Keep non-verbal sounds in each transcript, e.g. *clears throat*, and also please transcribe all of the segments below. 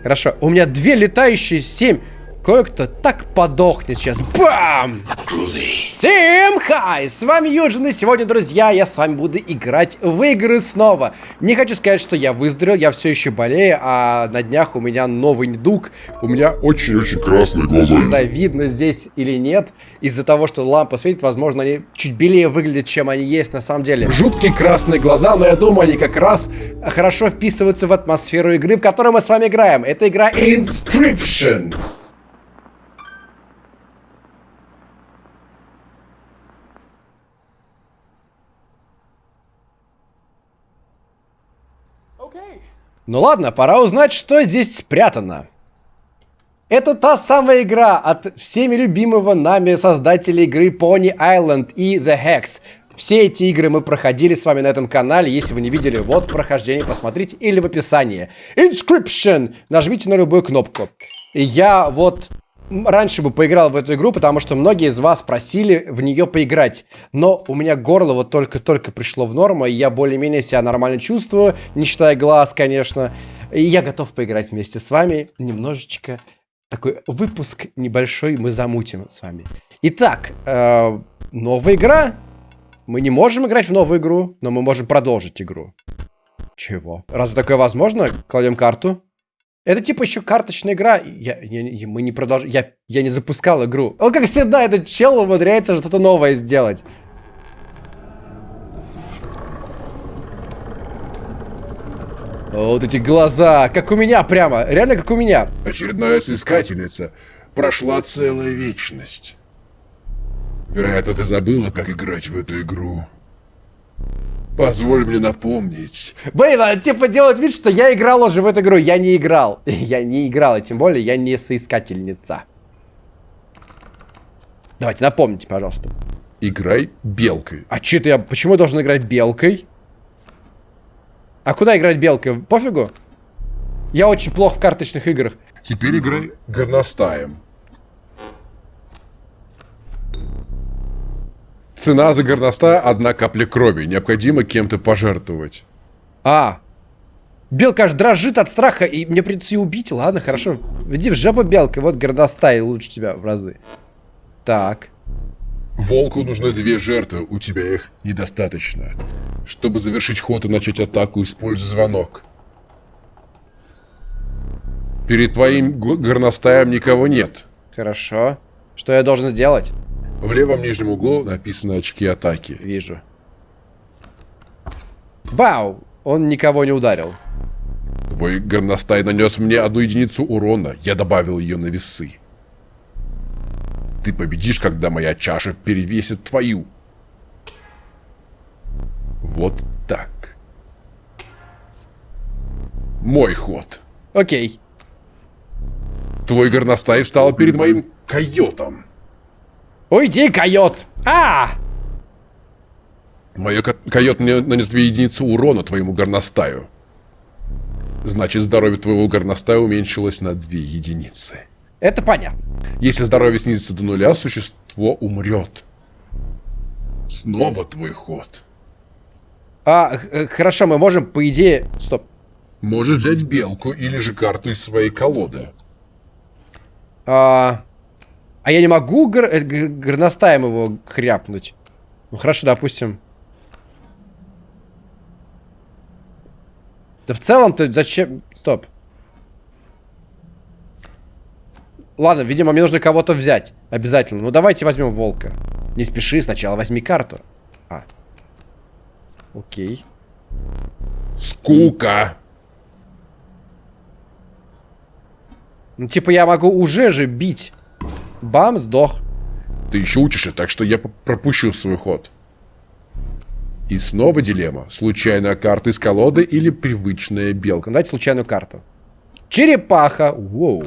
Хорошо, у меня две летающие, семь. Кое-кто так подохнет сейчас. Бам! Всем хай! С вами Юджин, и сегодня, друзья, я с вами буду играть в игры снова. Не хочу сказать, что я выздоровел, я все еще болею, а на днях у меня новый недуг. У меня Очень-очень красные глаза. не знаю, видно здесь или нет. Из-за того, что лампа светит, возможно, они чуть белее выглядят, чем они есть на самом деле. Жуткие красные глаза, но я думаю, они как раз хорошо вписываются в атмосферу игры, в которой мы с вами играем. Это игра Inscription. Ну ладно, пора узнать, что здесь спрятано. Это та самая игра от всеми любимого нами создателя игры Pony Island и The Hex. Все эти игры мы проходили с вами на этом канале. Если вы не видели, вот прохождение, посмотрите. Или в описании. Inscription! Нажмите на любую кнопку. И я вот раньше бы поиграл в эту игру, потому что многие из вас просили в нее поиграть. Но у меня горло вот только-только пришло в норму, и я более-менее себя нормально чувствую, не считая глаз, конечно. И я готов поиграть вместе с вами немножечко. Такой выпуск небольшой мы замутим с вами. Итак, э, новая игра. Мы не можем играть в новую игру, но мы можем продолжить игру. Чего? Разве такое возможно? Кладем карту. Это типа еще карточная игра. Я, я- мы не продолжаем. Я, я не запускал игру. Он как всегда, этот чел умудряется что-то новое сделать. Вот эти глаза, как у меня прямо, реально как у меня. Очередная сыскательница. Прошла целая вечность. Вероятно, ты забыла, как играть в эту игру. Позволь мне напомнить. Блин, а типа делать вид, что я играл уже в эту игру. Я не играл. *laughs* Я не играл, и тем более я не соискательница. Давайте, напомните, пожалуйста. Играй белкой. А че ты, я почему я должен играть белкой? А куда играть белкой? Пофигу? Я очень плохо в карточных играх. Теперь играй горностаем. Цена за горностая – одна капля крови. Необходимо кем-то пожертвовать. А. Белка аж дрожит от страха, и мне придется ее убить. Ладно, хорошо. Иди в жопу, белка. Вот горностай лучше тебя в разы. Так. Волку нужны две жертвы, у тебя их недостаточно. Чтобы завершить ход и начать атаку, используй звонок. Перед твоим горностаем никого нет. Хорошо. Что я должен сделать? В левом нижнем углу написано очки атаки. Вижу. Бау! Он никого не ударил. Твой горностай нанес мне одну единицу урона, я добавил ее на весы. Ты победишь, когда моя чаша перевесит твою. Вот так. Мой ход. Окей. Твой горностай встал перед моим койотом. Уйди, койот! А! Мой ко- койот мне нанес две единицы урона твоему горностаю. Значит, здоровье твоего горностая уменьшилось на две единицы. Это понятно. Если здоровье снизится до нуля, существо умрет. Снова твой ход. А, э, хорошо, мы можем, по идее... Стоп. Можешь взять белку или же карту из своей колоды. А, а я не могу гор- э, горностаем его хряпнуть? Ну хорошо, допустим. Да в целом-то зачем... Стоп. Ладно, видимо, мне нужно кого-то взять. Обязательно. Ну давайте возьмем волка. Не спеши, сначала возьми карту. А. Окей. Скука. Ну типа я могу уже же бить. Бам, сдох. Ты еще учишься, так что я пропущу свой ход. И снова дилемма. Случайная карта из колоды или привычная белка. Давайте случайную карту. Черепаха. Воу.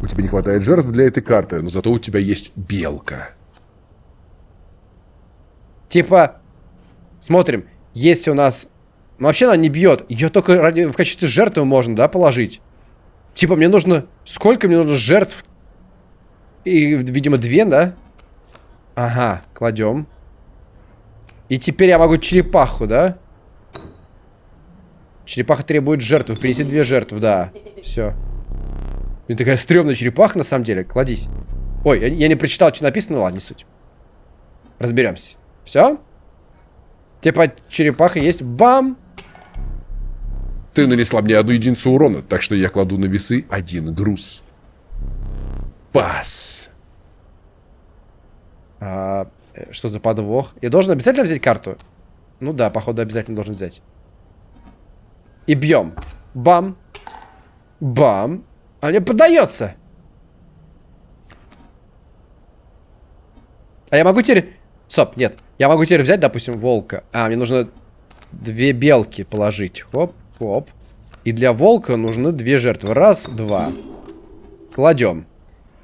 У тебя не хватает жертв для этой карты, но зато у тебя есть белка. Типа, смотрим, если у нас... Ну, вообще она не бьет. Ее только ради... в качестве жертвы можно, да, положить? Типа, мне нужно... Сколько мне нужно жертв? И, видимо, две, да? Ага, кладем. И теперь я могу черепаху, да? Черепаха требует жертвы. Принеси две жертвы, да. Все. Мне такая стрёмная черепаха, на самом деле. Кладись. Ой, я, я не прочитал, что написано, ладно, не суть. Разберемся. Все? Типа черепаха есть. Бам! Ты нанесла мне одну единицу урона, так что я кладу на весы один груз. Пас. А, что за подвох? Я должен обязательно взять карту? Ну да, походу обязательно должен взять. И бьем. Бам. Бам. А мне поддается. А я могу теперь... Стоп, нет. Я могу теперь взять, допустим, волка. А, мне нужно две белки положить. Хоп, хоп. И для волка нужны две жертвы. Раз, два. Кладем.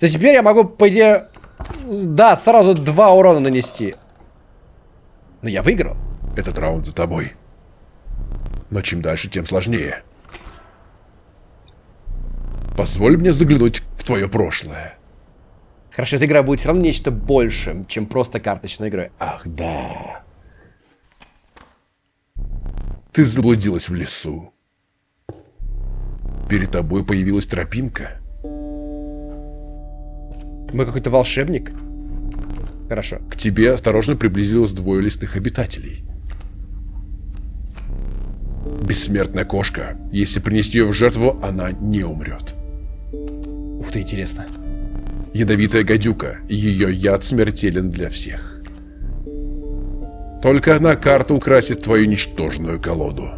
То теперь я могу, по идее... Да, сразу два урона нанести. Но я выиграл. Этот раунд за тобой. Но чем дальше, тем сложнее. Позволь мне заглянуть в твое прошлое. Хорошо, эта игра будет все равно нечто большим, чем просто карточная игра. Ах, да. Ты заблудилась в лесу. Перед тобой появилась тропинка. Мы какой-то волшебник? Хорошо. К тебе осторожно приблизилось двое лесных обитателей. Бессмертная кошка. Если принести ее в жертву, она не умрет. Ух ты, интересно. Ядовитая гадюка. Ее яд смертелен для всех. Только одна карта украсит твою ничтожную колоду.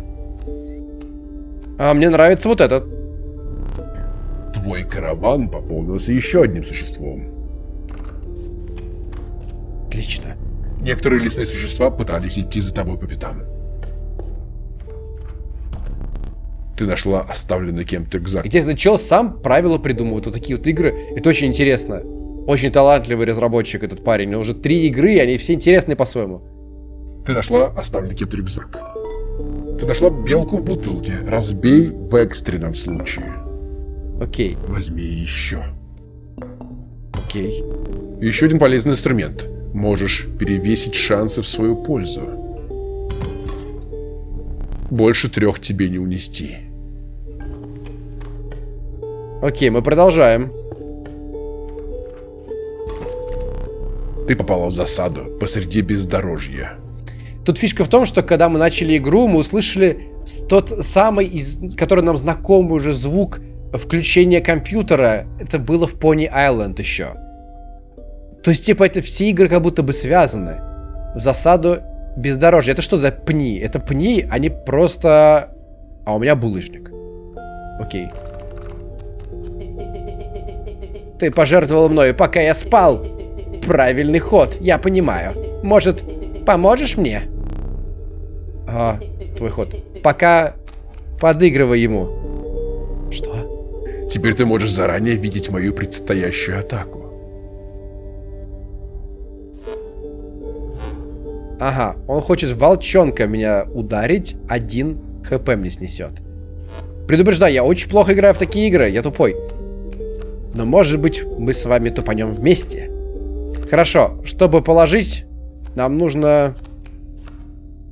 А мне нравится вот этот. Твой караван пополнился еще одним существом. Отлично. Некоторые лесные существа пытались идти за тобой по пятам. Ты нашла оставленный кем-то рюкзак. Интересно, чел сам правила придумывает. Вот такие вот игры. Это очень интересно. Очень талантливый разработчик этот парень. У него уже три игры, и они все интересные по-своему. Ты нашла оставленный кем-то рюкзак. Ты нашла белку в бутылке. Разбей в экстренном случае. Окей. Возьми еще. Окей. Еще один полезный инструмент. Можешь перевесить шансы в свою пользу. Больше трех тебе не унести. Окей, мы продолжаем. Ты попала в засаду посреди бездорожья. Тут фишка в том, что когда мы начали игру, мы услышали тот самый, из, который нам знакомый уже звук включения компьютера. Это было в Pony Island еще. То есть, типа, это все игры как будто бы связаны. В засаду бездорожья. Это что за пни? Это пни, они просто... А у меня булыжник. Окей. Ты пожертвовал мною, пока я спал. Правильный ход, я понимаю. Может, поможешь мне? А, твой ход. Пока подыгрывай ему. Что? Теперь ты можешь заранее видеть мою предстоящую атаку. Ага, он хочет волчонка меня ударить, один хп мне снесет. Предупреждаю, я очень плохо играю в такие игры, я тупой. Но может быть мы с вами тупанем вместе. Хорошо, чтобы положить, нам нужно...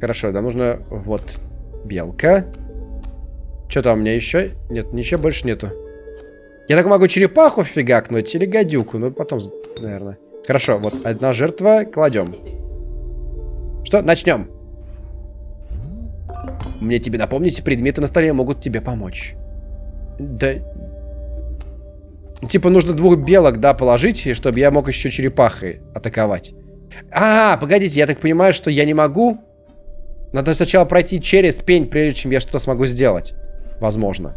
Хорошо, нам нужно вот белка. Что там у меня еще? Нет, ничего больше нету. Я так могу черепаху фигакнуть или гадюку, ну потом, наверное. Хорошо, вот одна жертва, кладем. Что, начнем. Мне тебе напомнить, предметы на столе могут тебе помочь. Да... Типа нужно двух белок, да, положить, чтобы я мог еще черепахой атаковать. А, погодите, я так понимаю, что я не могу. Надо сначала пройти через пень, прежде чем я что-то смогу сделать. Возможно.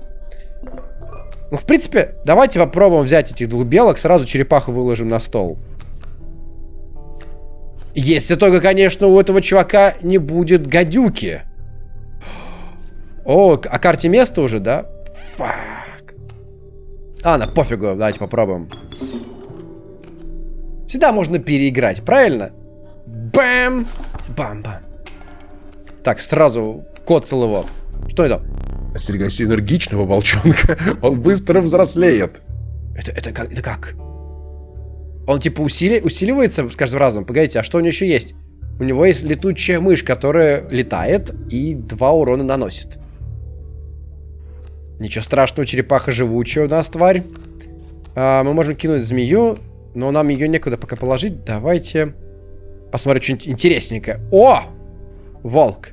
Ну, в принципе, давайте попробуем взять этих двух белок, сразу черепаху выложим на стол. Если только, конечно, у этого чувака не будет гадюки. О, о карте места уже, да? Фак. А, на пофигу, давайте попробуем. Всегда можно переиграть, правильно? Бэм! Бам-бам. Так, сразу коцал его. Что это? Остерегайся энергичного волчонка, *laughs* он быстро взрослеет. Это, это как? Это как? Он типа усили... усиливается с каждым разом. Погодите, а что у него еще есть? У него есть летучая мышь, которая летает и два урона наносит. Ничего страшного, черепаха живучая у нас, тварь. А, мы можем кинуть змею, но нам ее некуда пока положить. Давайте посмотрим что-нибудь интересненькое. О! Волк.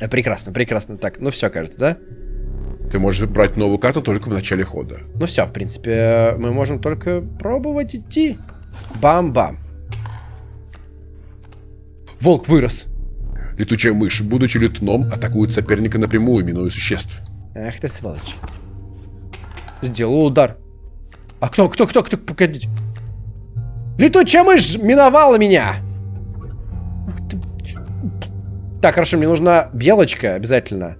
Э, прекрасно, прекрасно. Так, ну все, кажется, да? Ты можешь брать новую карту только в начале хода. Ну все, в принципе, мы можем только пробовать идти. Бам-бам. Волк вырос. Летучая мышь, будучи летуном, атакует соперника напрямую, минуя существ. Ах ты сволочь. Сделал удар. А кто, кто, кто, кто, погодите. Летучая мышь миновала меня. Так, хорошо, мне нужна белочка обязательно.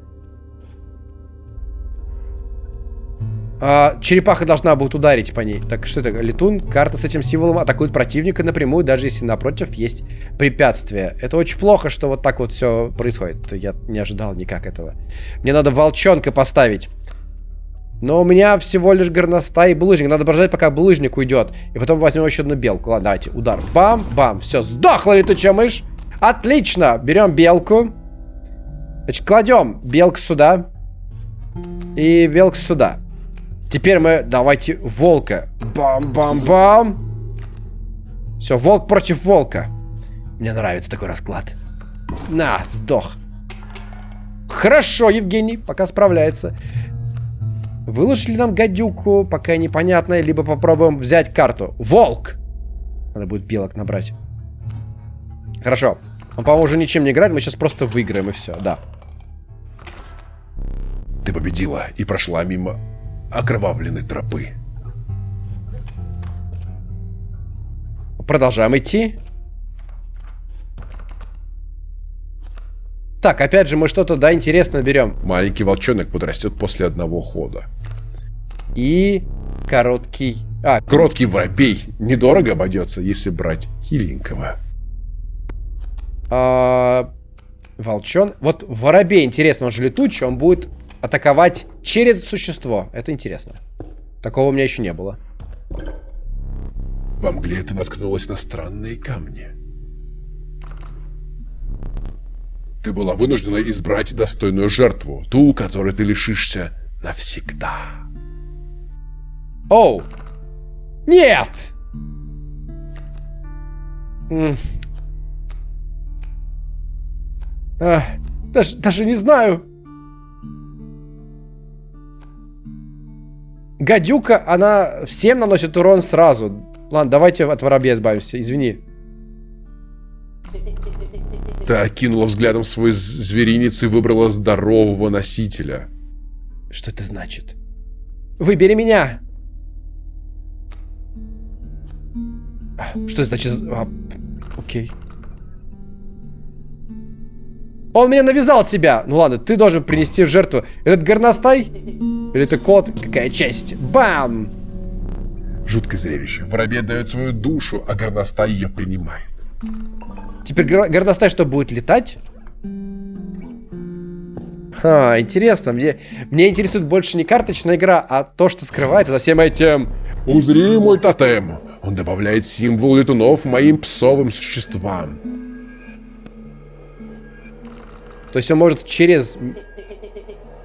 А, черепаха должна будет ударить по ней. Так, что это? Летун, карта с этим символом атакует противника напрямую, даже если напротив есть препятствие. Это очень плохо, что вот так вот все происходит. Я не ожидал никак этого. Мне надо волчонка поставить. Но у меня всего лишь горностай и булыжник. Надо подождать, пока булыжник уйдет. И потом возьмем еще одну белку. Ладно, давайте. Удар. Бам, бам. Все, сдохла летучая мышь. Отлично. Берем белку. Значит, кладем белку сюда. И белку сюда. Теперь мы давайте волка. Бам-бам-бам. Все, волк против волка. Мне нравится такой расклад. На, сдох. Хорошо, Евгений, пока справляется. Выложили нам гадюку, пока непонятно, либо попробуем взять карту. Волк! Надо будет белок набрать. Хорошо. Он, по-моему, уже ничем не играет, мы сейчас просто выиграем и все, да. Ты победила и прошла мимо окровавленной тропы. Продолжаем идти. Так, опять же, мы что-то, да, интересно берем. Маленький волчонок подрастет после одного хода. И короткий... А, короткий воробей. Недорого обойдется, если брать хиленького. А, волчон. Вот воробей, интересно, он же летучий, он будет атаковать через существо. Это интересно. Такого у меня еще не было. Во мгле ты наткнулась на странные камни. Ты была вынуждена избрать достойную жертву, ту, которой ты лишишься навсегда. Оу! Нет! А, даже, даже не знаю. Гадюка, она всем наносит урон сразу. Ладно, давайте от воробья избавимся, извини. Ты окинула взглядом свой зверинец и выбрала здорового носителя. Что это значит? Выбери меня! Что это значит? А, окей. Он меня навязал себя. Ну ладно, ты должен принести в жертву. Этот горностай? Или это кот? Какая честь? Бам! Жуткое зрелище. Воробей дает свою душу, а горностай ее принимает. Теперь горностай что, будет летать? Ха, интересно. Мне, мне интересует больше не карточная игра, а то, что скрывается за всем этим. Узри мой тотем. Он добавляет символ летунов моим псовым существам. То есть он может через...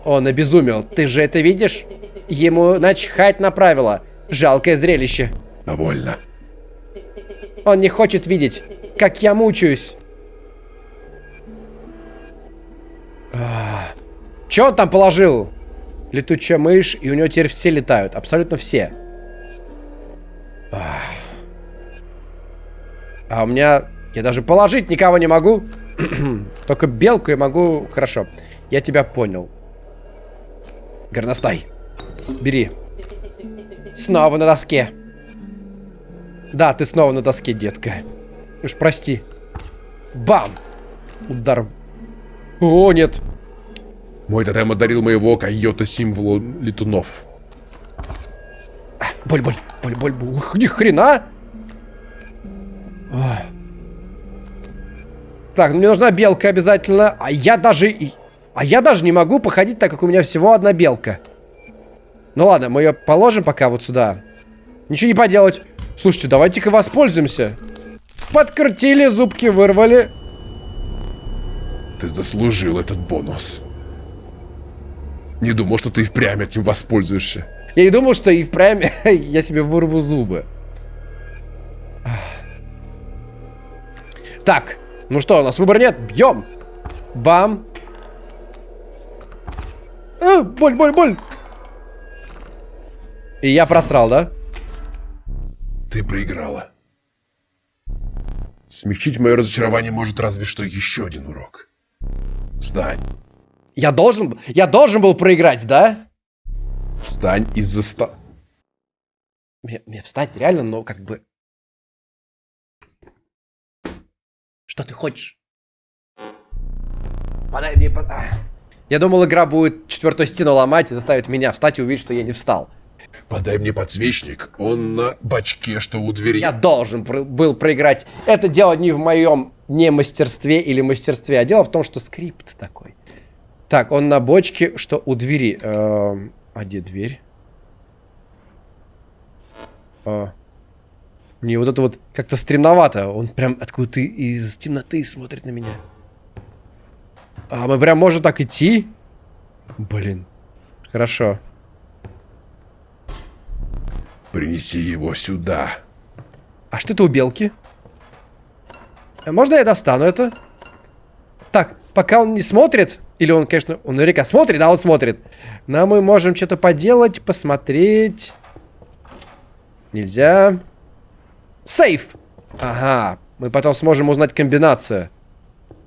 Он обезумел. Ты же это видишь? Ему начхать на правила. Жалкое зрелище. Довольно. Он не хочет видеть, как я мучаюсь. Че он там положил? Летучая мышь, и у него теперь все летают. Абсолютно все. А у меня... Я даже положить никого не могу. *clears throat* Только белку я могу... Хорошо. Я тебя понял. Горностай. Бери. Снова на доске. Да, ты снова на доске, детка. Уж прости. Бам! Удар. О, нет. Мой тотем одарил моего койота символу летунов. А, боль, боль, боль, боль, боль. Ни хрена! Так, мне нужна белка обязательно. А я даже... А я даже не могу походить, так как у меня всего одна белка. Ну ладно, мы ее положим пока вот сюда. Ничего не поделать. Слушайте, давайте-ка воспользуемся. Подкрутили, зубки вырвали. Ты заслужил этот бонус. Не думал, что ты впрямь этим воспользуешься. Я не думал, что и впрямь *laughs* я себе вырву зубы. Так, ну что, у нас выбора нет. Бьем. Бам. А, боль, боль, боль. И я просрал, да? Ты проиграла. Смягчить мое разочарование может разве что еще один урок. Встань. Я должен, я должен был проиграть, да? Встань из-за ста... Мне, мне встать реально, но как бы... Что ты хочешь? Подай мне... Под... Я думал, игра будет четвертую стену ломать и заставит меня встать и увидеть, что я не встал. Подай мне подсвечник. Он на бачке, что у двери. Я должен был проиграть. Это дело не в моем не мастерстве или мастерстве, а дело в том, что скрипт такой. Так, он на бочке, что у двери. Эм, а где дверь? А. Мне вот это вот как-то стремновато. Он прям откуда-то из темноты смотрит на меня. А мы прям можем так идти? Блин. Хорошо. Принеси его сюда. А что это у белки? А можно я достану это? Так, пока он не смотрит, или он, конечно, он наверняка смотрит, да, он смотрит. Но мы можем что-то поделать, посмотреть. Нельзя. Сейф! Ага, мы потом сможем узнать комбинацию.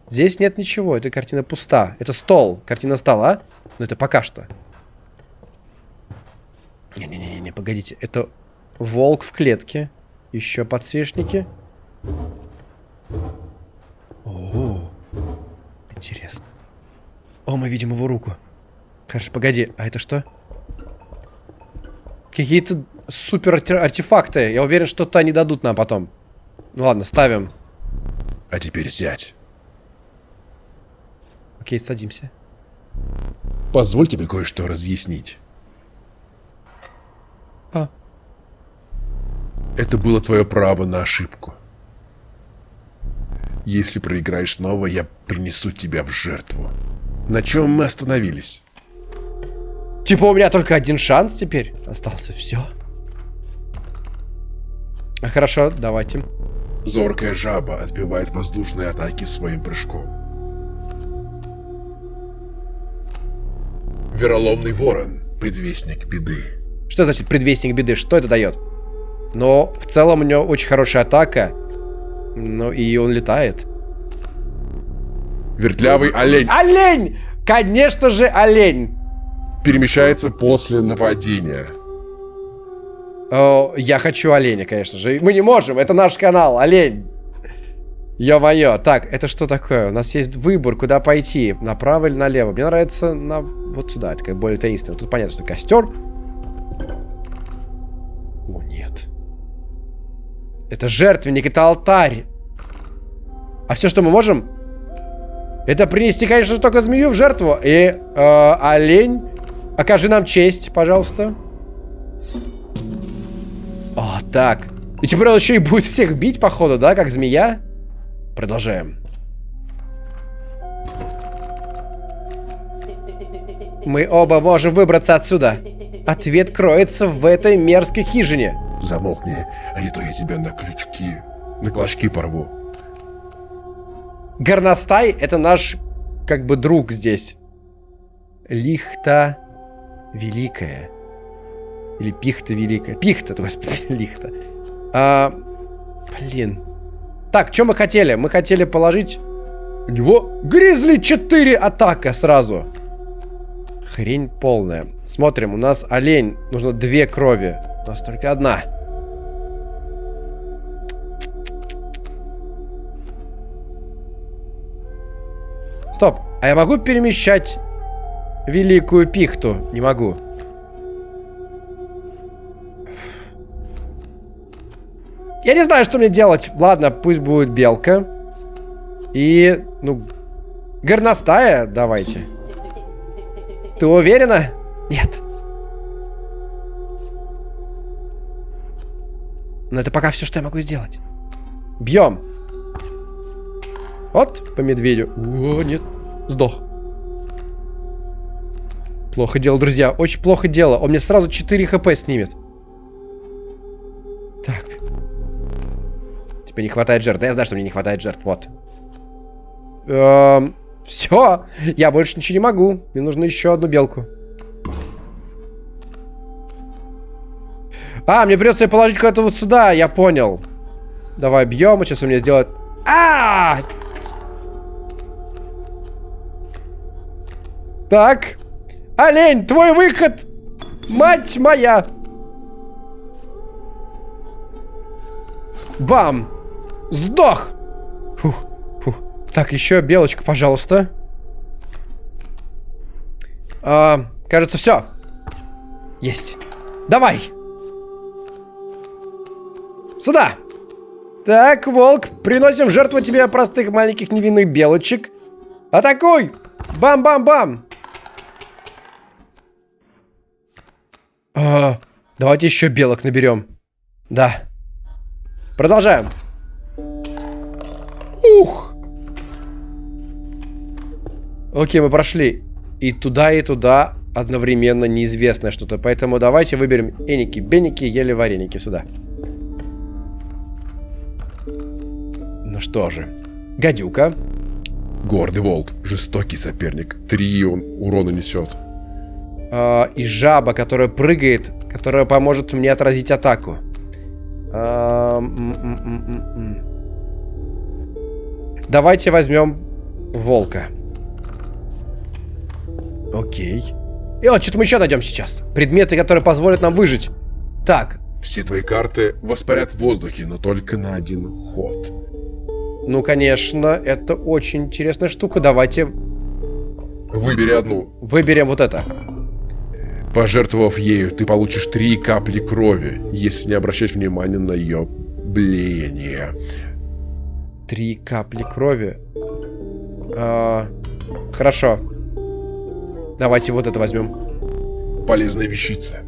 Здесь нет ничего, эта картина пуста. Это стол, картина стола. Но это пока что. Не-не-не, погодите. Это волк в клетке. Еще подсвечники. О, интересно. О, мы видим его руку. Хорошо, погоди, а это что? Какие-то супер артефакты. Я уверен, что-то они дадут нам потом. Ну ладно, ставим. А теперь сядь. Окей, садимся. Позволь тебе кое-что разъяснить. А. Это было твое право на ошибку. Если проиграешь снова, я принесу тебя в жертву. На чем мы остановились? Типа у меня только один шанс теперь остался. Все. А хорошо, давайте. Зоркая жаба отбивает воздушные атаки своим прыжком. Вероломный ворон, предвестник беды. Что значит предвестник беды? Что это дает? Но в целом у него очень хорошая атака. Ну и он летает. Вертлявый олень. Олень! Конечно же, олень! Перемещается после нападения. О, я хочу оленя, конечно же. Мы не можем, это наш канал, олень. Ё-моё. Так, это что такое? У нас есть выбор, куда пойти. Направо или налево. Мне нравится на... вот сюда. Это как более таинственно. Тут понятно, что костер. О, нет. Это жертвенник, это алтарь. А все, что мы можем, это принести, конечно, только змею в жертву. И э, олень, окажи нам честь, пожалуйста. О, так. И теперь он еще и будет всех бить, походу, да, как змея? Продолжаем. Мы оба можем выбраться отсюда. Ответ кроется в этой мерзкой хижине. Замолкни, а не то я тебя на крючки, на клочки порву. Горностай это наш, как бы, друг здесь. Лихта великая. Или пихта великая. Пихта, то есть *laughs* лихта. А, блин. Так, что мы хотели? Мы хотели положить... У него Гризли 4 атака сразу. Хрень полная. Смотрим, у нас олень. Нужно две крови. У нас только одна. Стоп. А я могу перемещать великую пихту? Не могу. Я не знаю, что мне делать. Ладно, пусть будет белка. И, ну, горностая давайте. Ты уверена? Нет. Но это пока все, что я могу сделать. Бьем. Вот, по медведю. О, нет. Сдох. Плохо дело, друзья. Очень плохо дело. Он мне сразу 4 хп снимет. Так. Тебе не хватает жертв. Да я знаю, что мне не хватает жертв. Вот. Эм, все. Я больше ничего не могу. Мне нужно еще одну белку. А, мне придется ее положить куда-то вот сюда. Я понял. Давай бьем. Сейчас у меня сделает... А, -а, а Так. Олень, твой выход! Мать моя! Бам! Сдох! Фух, фух. Так, еще белочка, пожалуйста. А, кажется, все. Есть. Давай! Сюда! Так, волк, приносим в жертву тебе простых маленьких невинных белочек. Атакуй! Бам-бам-бам! А, давайте еще белок наберем. Да. Продолжаем. Ух! Окей, мы прошли. И туда, и туда одновременно неизвестное что-то. Поэтому давайте выберем эники, беники, ели вареники сюда. Ну что же. Гадюка. Гордый волк. Жестокий соперник. Три он урона несет. А, и жаба, которая прыгает, которая поможет мне отразить атаку. А, м -м -м Давайте возьмем волка. Окей. И вот, что-то мы еще найдем сейчас. Предметы, которые позволят нам выжить. Так. Все твои карты воспарят в воздухе, но только на один ход. Ну, конечно, это очень интересная штука. Давайте... Выбери одну. Выберем вот это. Пожертвовав ею, ты получишь три капли крови, если не обращать внимания на ее блеяние. Три капли крови. А, хорошо. Давайте вот это возьмем. Полезная вещица.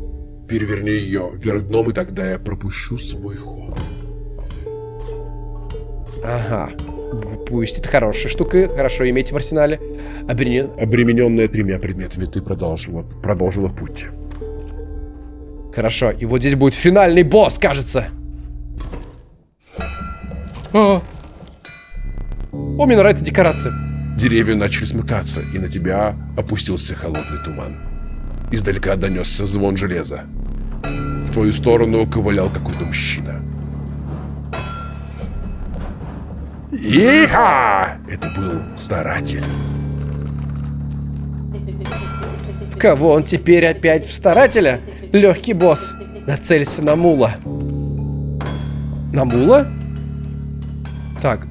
Переверни ее вверх дном, и тогда я пропущу свой ход. Ага. Пусть это хорошая штука, хорошо иметь в арсенале. Обремен... Обремененная тремя предметами, ты продолжила, продолжила путь. Хорошо, и вот здесь будет финальный босс, кажется. О, О мне нравится декорация. Деревья начали смыкаться, и на тебя опустился холодный туман. Издалека донесся звон железа. В твою сторону ковылял какой-то мужчина. Иха! Это был старатель. Кого он теперь опять в старателя? Легкий босс. Нацелься на мула. На мула? Так.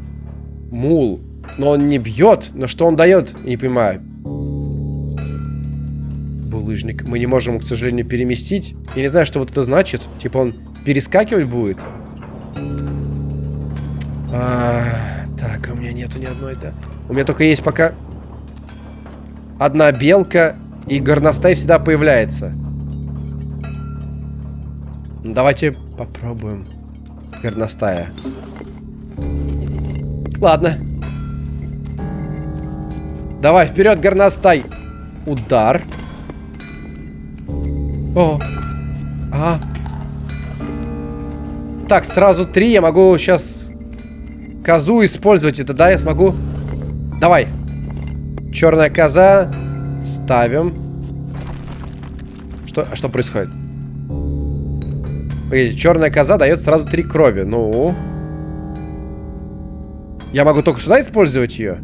Мул. Но он не бьет. Но что он дает? Не понимаю. Булыжник. Мы не можем, к сожалению, переместить. Я не знаю, что вот это значит. Типа он перескакивать будет? А, так, у меня нету ни одной, да. У меня только есть пока одна белка и горностай всегда появляется. Ну, давайте попробуем горностая. Ладно. Давай, вперед, горностай. Удар. О. А. Так, сразу три. Я могу сейчас козу использовать. Это да, я смогу. Давай. Черная коза. Ставим. Что, а что происходит? Погодите, черная коза дает сразу три крови. Ну. Я могу только сюда использовать ее?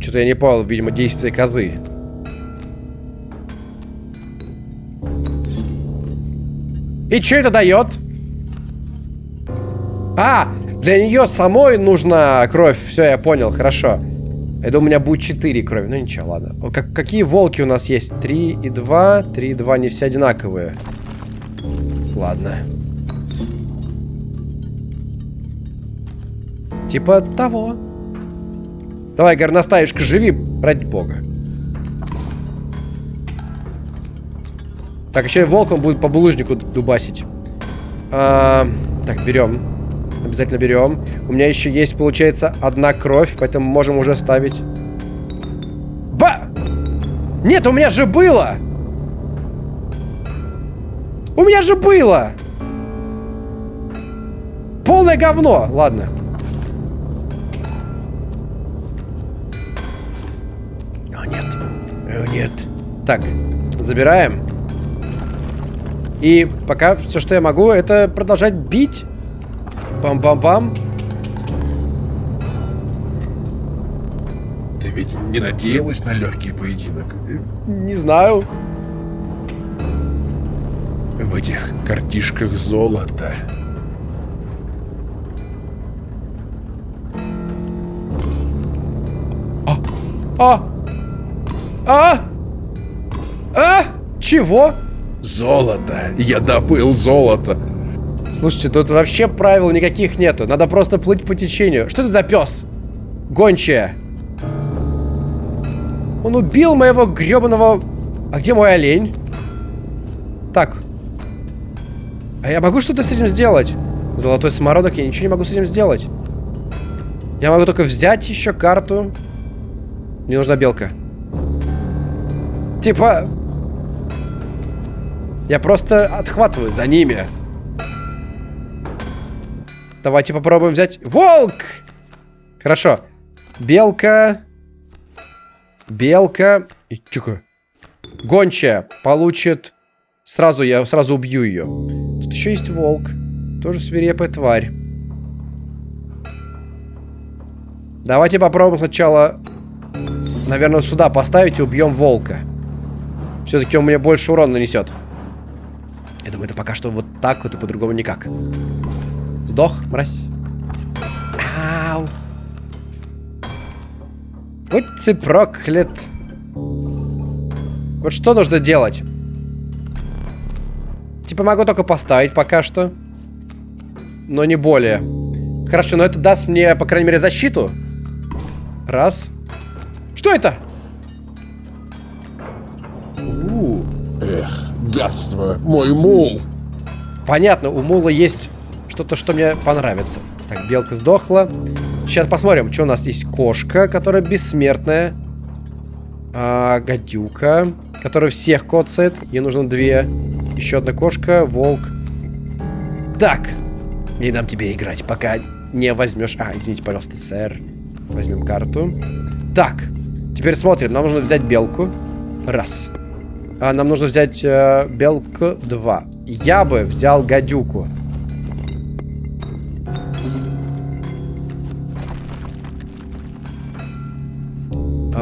Что-то я не понял, видимо, действия козы. И что это дает? А, для нее самой нужна кровь. Все, я понял, хорошо. Это у меня будет 4 крови. Ну ничего, ладно. Как, какие волки у нас есть? 3 и 2. 3 и 2 не все одинаковые. Ладно. Типа того. Давай, горностаешка, живи, ради бога. Так, еще и волком будет по булыжнику дубасить. А, так, берем. Обязательно берем. У меня еще есть, получается, одна кровь, поэтому можем уже ставить. Нет, у меня же было! У меня же было! Полное говно! Ладно. О, нет. О, нет. Так, забираем. И пока все, что я могу, это продолжать бить. Бам-бам-бам. Ты ведь не надеялась на легкий поединок? Не знаю. В этих картишках золото. А! А! А! А! Чего? Золото! Я добыл золото! Слушайте, тут вообще правил никаких нету. Надо просто плыть по течению. Что это за пес? Гончая. Он убил моего гребаного... А где мой олень? Так. А я могу что-то с этим сделать? Золотой самородок, я ничего не могу с этим сделать. Я могу только взять еще карту. Мне нужна белка. Типа... Я просто отхватываю за ними. Давайте попробуем взять... Волк! Хорошо. Белка. Белка. И тихо. Гончая получит... Сразу я сразу убью ее. Тут еще есть волк. Тоже свирепая тварь. Давайте попробуем сначала, наверное, сюда поставить и убьем волка. Все-таки он мне больше урона нанесет. Я думаю, это пока что вот так вот и по-другому никак. Сдох, мразь. Ау. Будь ты проклят. Вот что нужно делать? Типа могу только поставить пока что. Но не более. Хорошо, но это даст мне, по крайней мере, защиту. Раз. Что это? Эх, гадство, мой мул! Понятно, у мула есть что-то, что мне понравится. Так, белка сдохла. Сейчас посмотрим, что у нас есть. Кошка, которая бессмертная. А, гадюка, которая всех коцает. Ей нужно две. Еще одна кошка, волк. Так. Не дам тебе играть, пока не возьмешь... А, извините, пожалуйста, сэр. Возьмем карту. Так. Теперь смотрим. Нам нужно взять белку. Раз. А, нам нужно взять э, белку. Два. Я бы взял гадюку.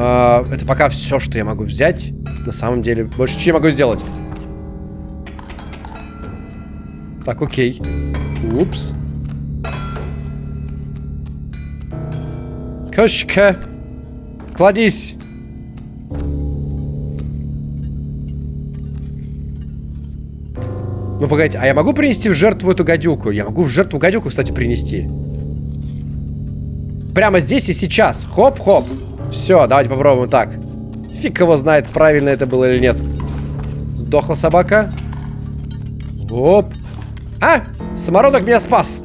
А, это пока все, что я могу взять. На самом деле, больше ничего не могу сделать. Так, окей. Упс. Кошка. Кладись. Ну, погодите, а я могу принести в жертву эту гадюку? Я могу в жертву гадюку, кстати, принести. Прямо здесь и сейчас. Хоп-хоп. Все, давайте попробуем так. Фиг его знает, правильно это было или нет. Сдохла собака. Оп. А! Самородок меня спас.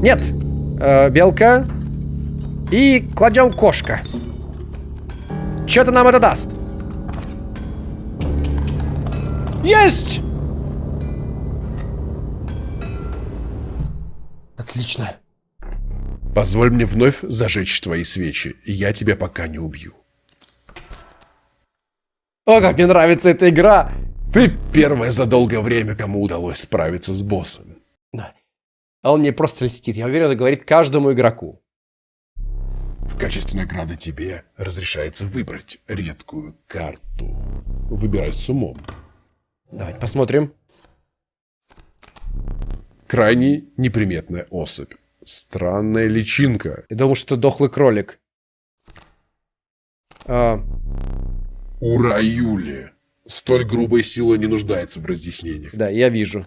Нет. Э, белка. И кладем кошка. Что-то нам это даст. Есть! Отлично. Позволь мне вновь зажечь твои свечи, и я тебя пока не убью. О, как мне нравится эта игра! Ты первая за долгое время, кому удалось справиться с боссом. А он мне просто льстит. Я уверен, это говорит каждому игроку. В качестве награды тебе разрешается выбрать редкую карту. Выбирай с умом. Давайте посмотрим. Крайне неприметная особь. Странная личинка. Я думал, что дохлый кролик. А... Ура, Юли. Столь грубая сила не нуждается в разъяснениях. Да, я вижу.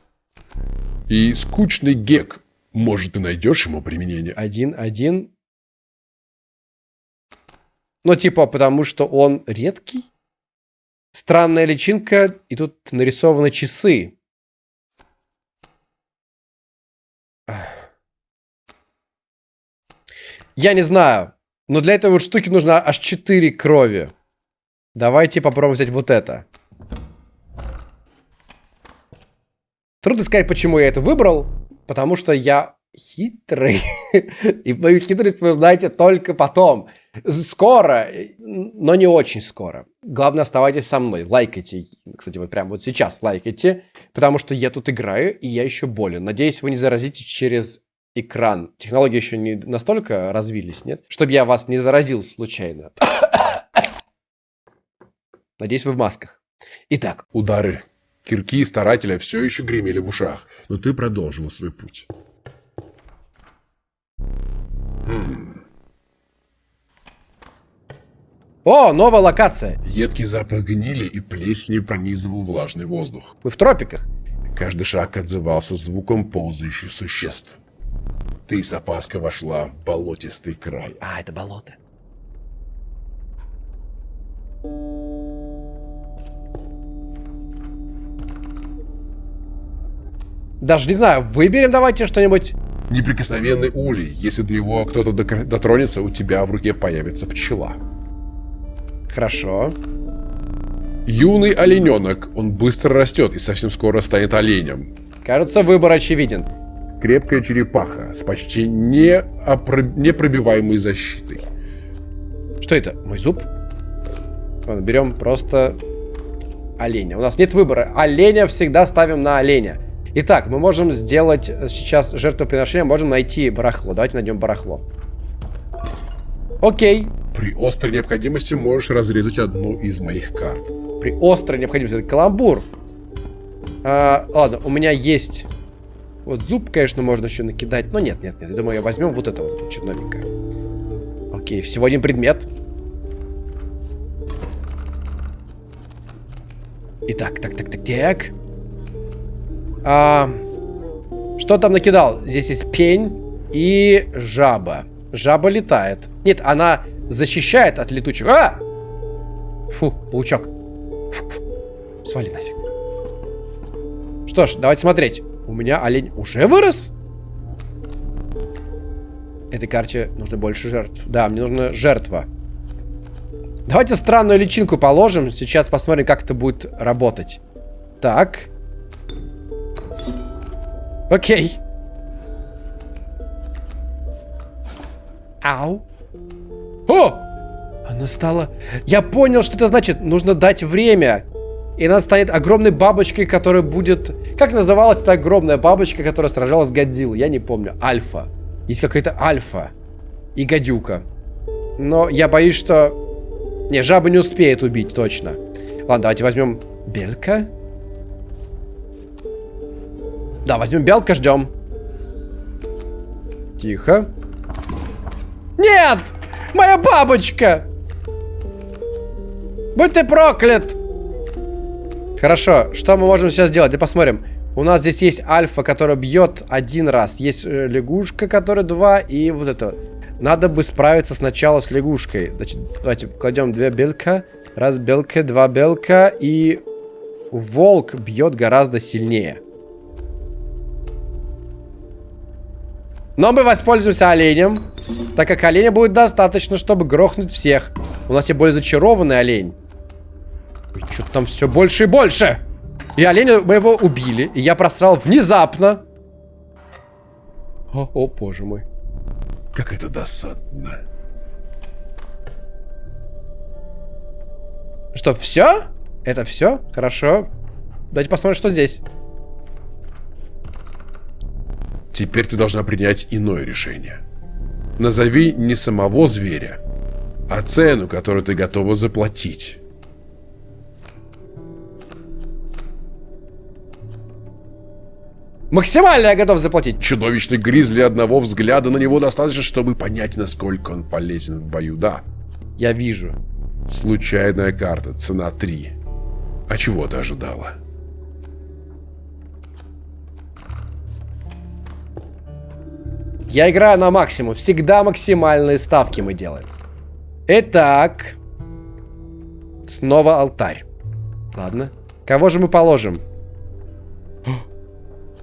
И скучный гек. Может, ты найдешь ему применение? Один, один. Ну, типа, потому что он редкий? Странная личинка, и тут нарисованы часы. Я не знаю, но для этой вот штуки нужно аж 4 крови. Давайте попробуем взять вот это. Трудно сказать, почему я это выбрал, потому что я хитрый. *laughs* И мою хитрость вы узнаете только потом. Скоро, но не очень скоро. Главное, оставайтесь со мной. Лайкайте. Кстати, вот прямо вот сейчас лайкайте, потому что я тут играю, и я еще болен. Надеюсь, вы не заразите через экран. Технологии еще не настолько развились, нет? Чтобы я вас не заразил случайно. *coughs* Надеюсь, вы в масках. Итак. Удары. Кирки старателя все еще гремели в ушах, но ты продолжил свой путь. О, новая локация. Едкий запах гнили и плесни пронизывал влажный воздух. Мы в тропиках. Каждый шаг отзывался звуком ползающих существ. Ты с опаской вошла в болотистый край. А, это болото. Даже не знаю, выберем давайте что-нибудь. Неприкосновенный улей. Если до него кто-то дотронется, у тебя в руке появится пчела. Хорошо. Юный олененок. Он быстро растет и совсем скоро станет оленем. Кажется, выбор очевиден. Крепкая черепаха с почти неопро... непробиваемой защитой. Что это? Мой зуб? Ладно, берем просто оленя. У нас нет выбора. Оленя всегда ставим на оленя. Итак, мы можем сделать сейчас жертвоприношение, можем найти барахло. Давайте найдем барахло. Окей. При острой необходимости можешь разрезать одну из моих карт. При острой необходимости. Это каламбур. А, ладно, у меня есть... Вот зуб, конечно, можно еще накидать. Но нет, нет, нет. Я думаю, возьмем вот это вот черновенькое. Окей, всего один предмет. Итак, так, так, так, так. А, что там накидал? Здесь есть пень и жаба. Жаба летает. Нет, она защищает от летучих. А! Фу, паучок. Фу, фу. Свали нафиг. Что ж, давайте смотреть. У меня олень уже вырос? Этой карте нужно больше жертв. Да, мне нужна жертва. Давайте странную личинку положим. Сейчас посмотрим, как это будет работать. Так. Окей. Ау. О! Она стала... Я понял, что это значит. Нужно дать время. И она станет огромной бабочкой, которая будет... Как называлась эта огромная бабочка, которая сражалась с Годзиллой? Я не помню. Альфа. Есть какая-то альфа. И гадюка. Но я боюсь, что... Не, жаба не успеет убить, точно. Ладно, давайте возьмем Белька. Да, возьмем белка, ждем. Тихо. Нет! Моя бабочка! Будь ты проклят! Хорошо, что мы можем сейчас сделать? Да посмотрим. У нас здесь есть альфа, которая бьет один раз. Есть э, лягушка, которая два. И вот это. Надо бы справиться сначала с лягушкой. Значит, давайте кладем две белка. Раз белка, два белка. И волк бьет гораздо сильнее. Но мы воспользуемся оленем, так как оленя будет достаточно, чтобы грохнуть всех. У нас есть более зачарованный олень. Что-то там все больше и больше. И оленя мы его убили. И я просрал внезапно. О, о боже мой. Как это досадно. Что, все? Это все? Хорошо. Давайте посмотрим, что здесь. Теперь ты должна принять иное решение. Назови не самого зверя, а цену, которую ты готова заплатить. Максимально я готов заплатить. Чудовищный гризли одного взгляда на него достаточно, чтобы понять, насколько он полезен в бою, да. Я вижу. Случайная карта, цена 3. А чего ты ожидала? Я играю на максимум. Всегда максимальные ставки мы делаем. Итак. Снова алтарь. Ладно. Кого же мы положим?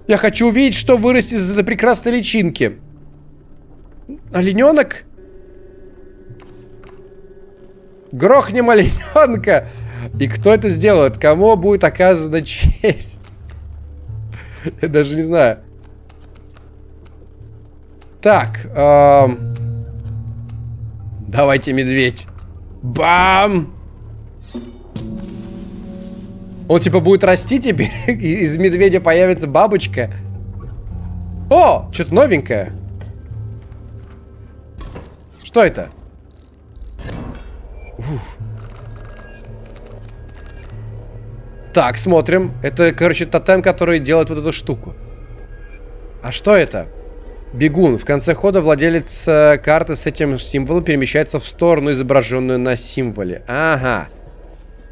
Я хочу увидеть, что вырастет из этой прекрасной личинки. Олененок? Грохнем олененка! И кто это сделает? Кому будет оказана честь? Я даже не знаю. Так. Эм... Давайте, медведь. Бам! Он типа будет расти теперь, *laughs* из медведя появится бабочка. О, что-то новенькое. Что это? Ух. Так, смотрим. Это, короче, тотем, который делает вот эту штуку. А что это? Бегун. В конце хода владелец э, карты с этим символом перемещается в сторону, изображенную на символе. Ага.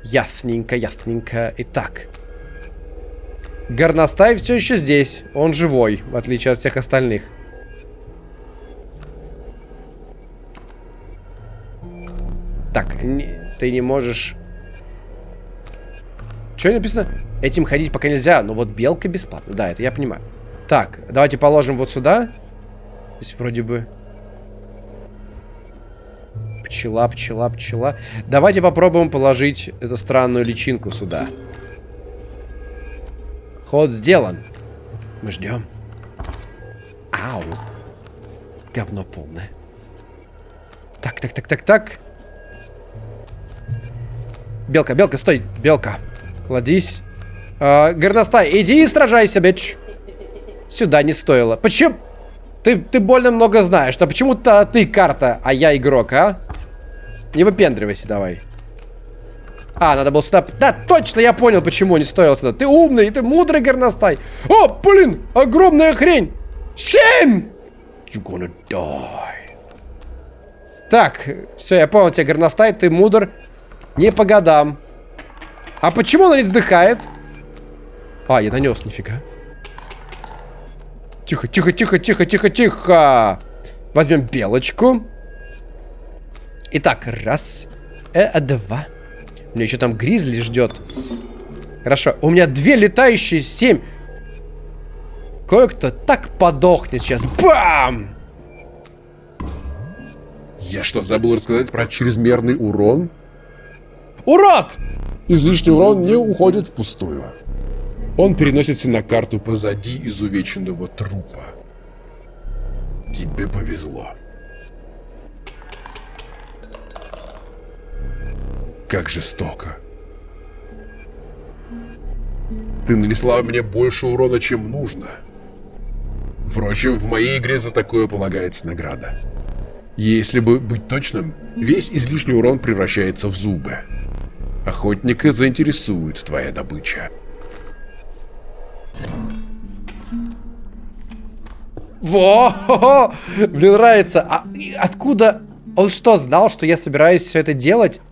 Ясненько, ясненько. Итак. Горностай все еще здесь. Он живой, в отличие от всех остальных. Так, не, ты не можешь... Что написано? Этим ходить пока нельзя, но вот белка бесплатно. Да, это я понимаю. Так, давайте положим вот сюда. Здесь вроде бы... Пчела, пчела, пчела. Давайте попробуем положить эту странную личинку сюда. Ход сделан. Мы ждем. Ау. Говно полное. Так, так, так, так, так. Белка, белка, стой, белка. Кладись. Э, горностай, иди и сражайся, бич. Сюда не стоило. Почему? Ты, ты больно много знаешь. А почему-то ты карта, а я игрок, а? Не выпендривайся давай. А, надо было сюда... Да, точно, я понял, почему не стоило сюда. Ты умный, ты мудрый горностай. О, блин, огромная хрень. Семь! You gonna die. Так, все, я понял тебя, горностай, ты мудр. Не по годам. А почему она не вздыхает? А, я нанес, нифига. Тихо, тихо, тихо, тихо, тихо, тихо. Возьмем белочку. Итак, раз, э, два. У меня еще там гризли ждет. Хорошо, у меня две летающие, семь. Кое-кто так подохнет сейчас. Бам! Я что, забыл рассказать про чрезмерный урон? Урод! Излишний урон не уходит впустую. Он переносится на карту позади изувеченного трупа. Тебе повезло. Как жестоко. Ты нанесла мне больше урона, чем нужно. Впрочем, в моей игре за такое полагается награда. Если бы быть точным, весь излишний урон превращается в зубы. Охотника заинтересует твоя добыча. Во! Мне нравится. А откуда... Он что, знал, что я собираюсь все это делать?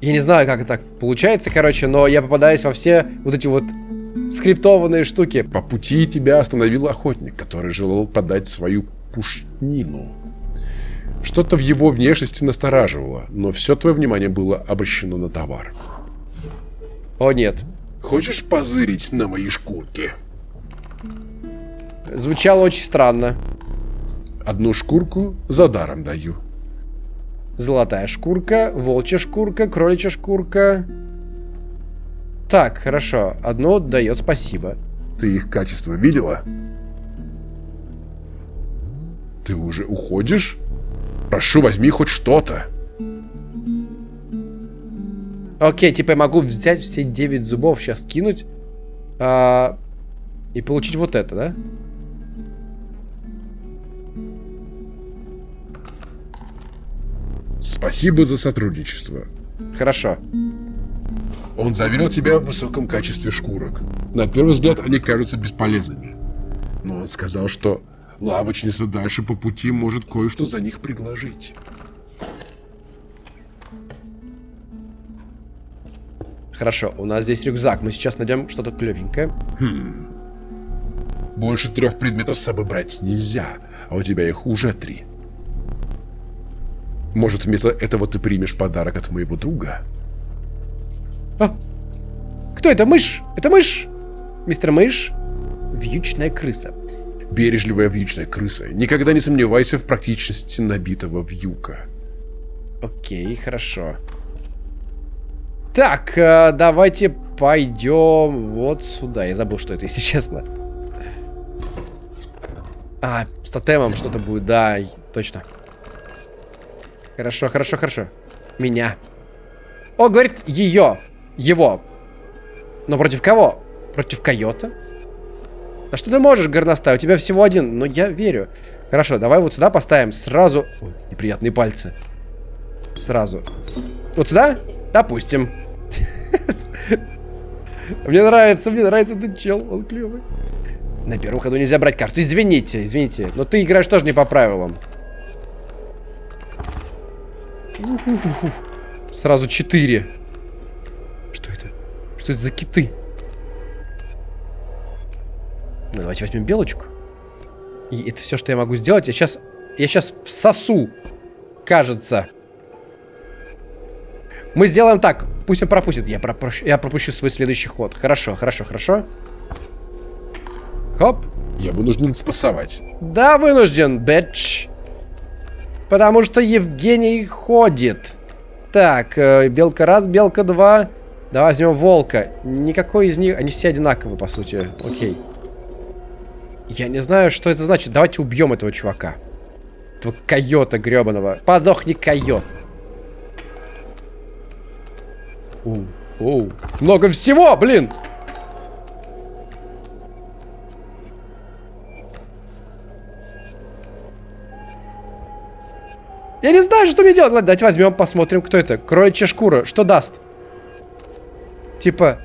Я не знаю, как это так получается, короче, но я попадаюсь во все вот эти вот скриптованные штуки. По пути тебя остановил охотник, который желал продать свою пушнину. Что-то в его внешности настораживало, но все твое внимание было обращено на товар. О, нет. Хочешь позырить на мои шкурки? Звучало очень странно. Одну шкурку за даром даю. Золотая шкурка, волчья шкурка, кроличья шкурка. Так, хорошо. Одно дает спасибо. Ты их качество видела? Ты уже уходишь? Прошу, возьми хоть что-то. Окей, типа я могу взять все 9 зубов, сейчас кинуть. А, и получить вот это, да? Спасибо за сотрудничество. Хорошо. Он заверил тебя в высоком качестве шкурок. На первый взгляд они кажутся бесполезными. Но он сказал, что лавочница дальше по пути может кое-что за них предложить. Хорошо, у нас здесь рюкзак. Мы сейчас найдем что-то клевенькое. Хм. Больше трех предметов с собой брать нельзя, а у тебя их уже три. Может, вместо этого ты примешь подарок от моего друга? А! Кто это? Мышь? Это мышь? Мистер Мышь? Вьючная крыса. Бережливая вьючная крыса. Никогда не сомневайся в практичности набитого вьюка. Окей, хорошо. Так, э, давайте пойдем вот сюда. Я забыл, что это, если честно. А, с тотемом что-то будет, да, точно. Хорошо, хорошо, хорошо. Меня. О, говорит, ее. Его. Но против кого? Против койота? А что ты можешь, горностай? У тебя всего один. Но я верю. Хорошо, давай вот сюда поставим сразу... Ой, неприятные пальцы. Сразу. Вот сюда? Допустим. *laughs* Мне нравится, мне нравится этот чел. Он клевый. На первом ходу нельзя брать карту. Извините, извините. Но ты играешь тоже не по правилам. Сразу четыре. Что это? Что это за киты? Ну, давайте возьмем белочку. И это все, что я могу сделать. Я сейчас... Я сейчас всосу. Кажется. Мы сделаем так. Пусть он пропустит. Я пропущу, я пропущу свой следующий ход. Хорошо, хорошо, хорошо. Хоп. Я вынужден спасовать. Да, вынужден, бэтч. Потому что Евгений ходит. Так, э, белка раз, белка два. Давай возьмем волка. Никакой из них... Они все одинаковые, по сути. Окей. Я не знаю, что это значит. Давайте убьем этого чувака. Этого койота гребаного. Подохни, койот. Оу, оу. Много всего, блин! Я не знаю, что мне делать. Ладно, давайте возьмем, посмотрим, кто это. Кроечья шкура. Что даст? Типа,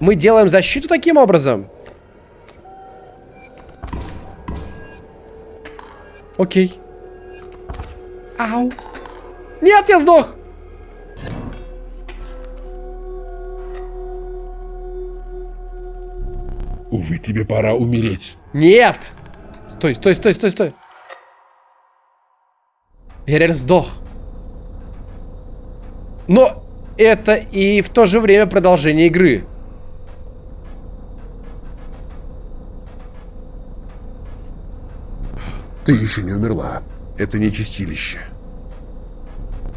мы делаем защиту таким образом? Окей. Ау. Нет, я сдох. Увы, тебе пора умереть. Нет. Стой, стой, стой, стой, стой. Я реально сдох. Но это и в то же время продолжение игры. Ты еще не умерла. Это не чистилище.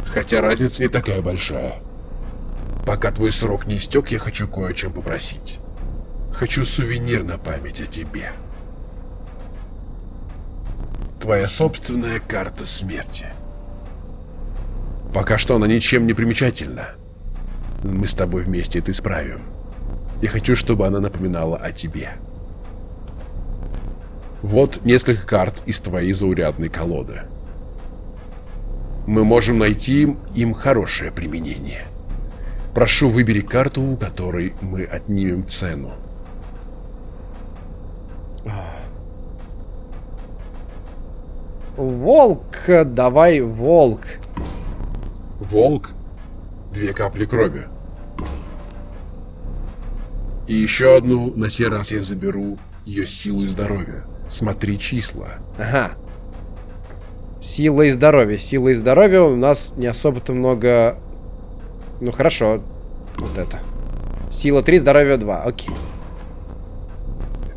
Хотя разница не такая большая. Пока твой срок не истек, я хочу кое о чем попросить. Хочу сувенир на память о тебе. Твоя собственная карта смерти. Пока что она ничем не примечательна. Мы с тобой вместе это исправим. Я хочу, чтобы она напоминала о тебе. Вот несколько карт из твоей заурядной колоды. Мы можем найти им хорошее применение. Прошу, выбери карту, у которой мы отнимем цену. Волк, давай волк. Две капли крови. И еще одну, на сей раз я заберу ее силу и здоровье. Смотри числа. Ага. Сила и здоровье. Сила и здоровье у нас не особо-то много... Ну хорошо. Вот это. Сила 3, здоровье 2. Окей.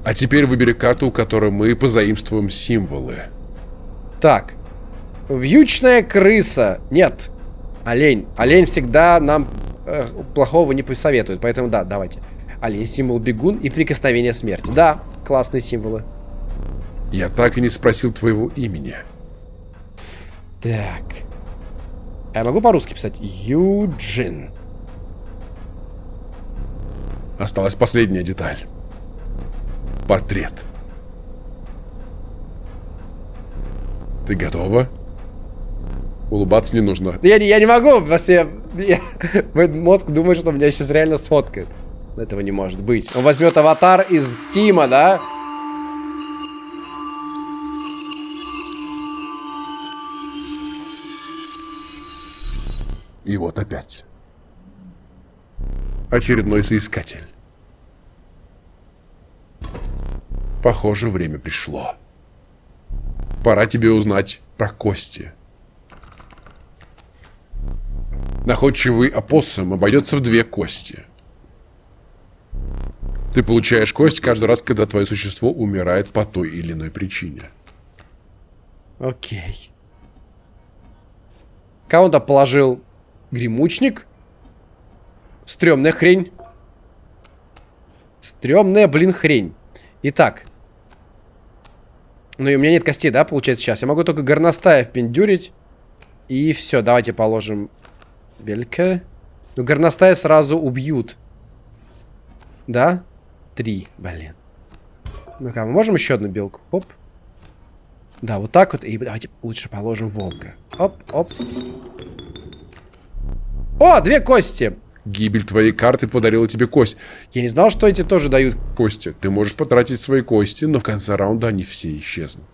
А теперь выбери карту, у которой мы позаимствуем символы. Так. Вьючная крыса. Нет. Олень. Олень всегда нам э, плохого не посоветует. Поэтому да, давайте. Олень, символ бегун и прикосновение смерти. Да, классные символы. Я так и не спросил твоего имени. Так. А я могу по-русски писать? Юджин. Осталась последняя деталь. Портрет. Ты готова? Улыбаться не нужно. Я, я не могу, просто я, я, *laughs* мой мозг думает, что меня сейчас реально сфоткает. Этого не может быть. Он возьмет аватар из Стима, да? И вот опять. Очередной соискатель. Похоже, время пришло. Пора тебе узнать про кости. Находчивый опоссум обойдется в две кости. Ты получаешь кость каждый раз, когда твое существо умирает по той или иной причине. Окей. Кого он там положил? Гремучник? Стремная хрень. Стремная, блин, хрень. Итак. Ну и у меня нет костей, да, получается, сейчас. Я могу только горностая впендюрить. И все, давайте положим белька. Ну, горностая сразу убьют. Да? Три, блин. Ну-ка, мы можем еще одну белку? Оп. Да, вот так вот. И давайте лучше положим волка. Оп, оп. О, две кости. Гибель твоей карты подарила тебе кость. Я не знал, что эти тоже дают. Кости. Ты можешь потратить свои кости, но в конце раунда они все исчезнут.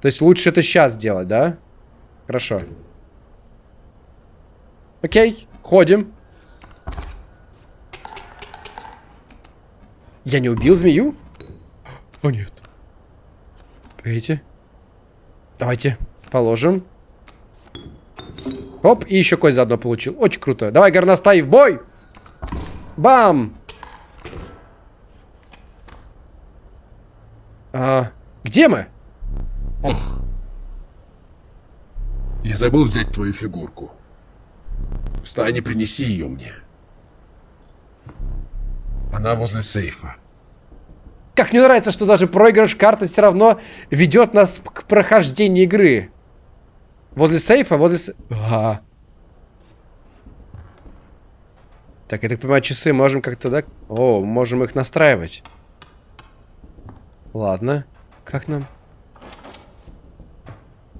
То есть лучше это сейчас сделать, да? Хорошо. Окей, ходим. Я не убил змею? О, нет. Погодите. Давайте положим. Оп, и еще кость заодно получил. Очень круто. Давай, горностай, в бой! Бам! А, где мы? Ох. Я забыл взять твою фигурку. Встань и принеси ее мне. Она возле сейфа. Как мне нравится, что даже проигрыш карты все равно ведет нас к прохождению игры. Возле сейфа, возле... С... А. Так, я так понимаю, часы можем как-то, да? О, можем их настраивать. Ладно. Как нам?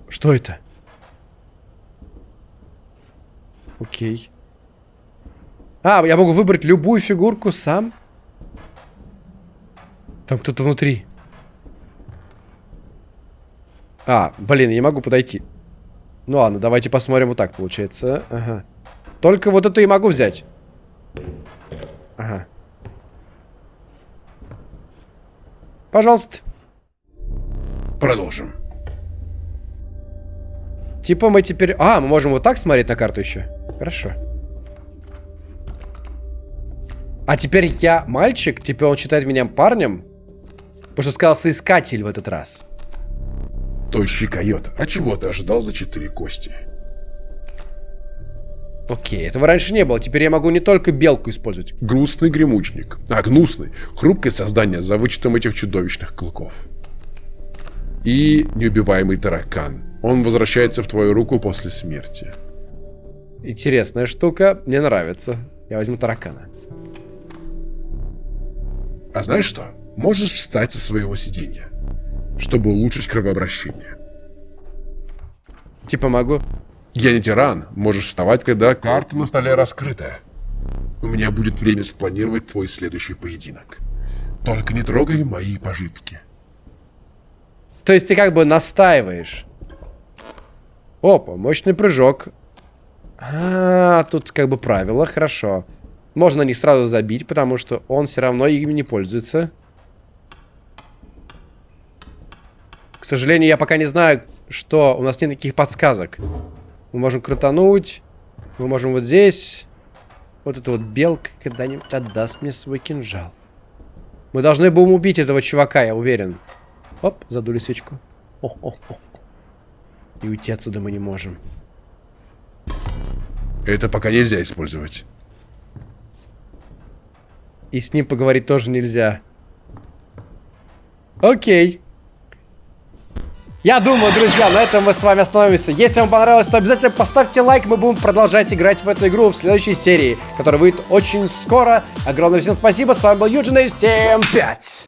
Что это? Окей. А, я могу выбрать любую фигурку сам? Там кто-то внутри. А, блин, я не могу подойти. Ну ладно, давайте посмотрим вот так, получается. Ага. Только вот эту и могу взять. Ага. Пожалуйста. Продолжим. Типа мы теперь... А, мы можем вот так смотреть на карту еще. Хорошо. А теперь я мальчик? Теперь он считает меня парнем? Потому что сказал соискатель в этот раз. Тощий койот. А чего ты ожидал за четыре кости? Окей, этого раньше не было. Теперь я могу не только белку использовать. Грустный гремучник. А, гнусный. Хрупкое создание за вычетом этих чудовищных клыков. И неубиваемый таракан. Он возвращается в твою руку после смерти. Интересная штука. Мне нравится. Я возьму таракана. А знаешь что? Можешь встать со своего сиденья, чтобы улучшить кровообращение. Типа могу? Я не тиран. Можешь вставать, когда карта на столе раскрыта. У меня будет время спланировать твой следующий поединок. Только не трогай мои пожитки. То есть ты как бы настаиваешь. Опа, мощный прыжок. А, тут как бы правило, хорошо. Можно не сразу забить, потому что он все равно ими не пользуется. К сожалению, я пока не знаю, что... У нас нет никаких подсказок. Мы можем крутануть. Мы можем вот здесь. Вот эта вот белка когда-нибудь отдаст мне свой кинжал. Мы должны будем убить этого чувака, я уверен. Оп, задули свечку. О -о -о. И уйти отсюда мы не можем. Это пока нельзя использовать. И с ним поговорить тоже нельзя. Окей. Я думаю, друзья, на этом мы с вами остановимся. Если вам понравилось, то обязательно поставьте лайк. Мы будем продолжать играть в эту игру в следующей серии, которая выйдет очень скоро. Огромное всем спасибо. С вами был Юджин и всем пять.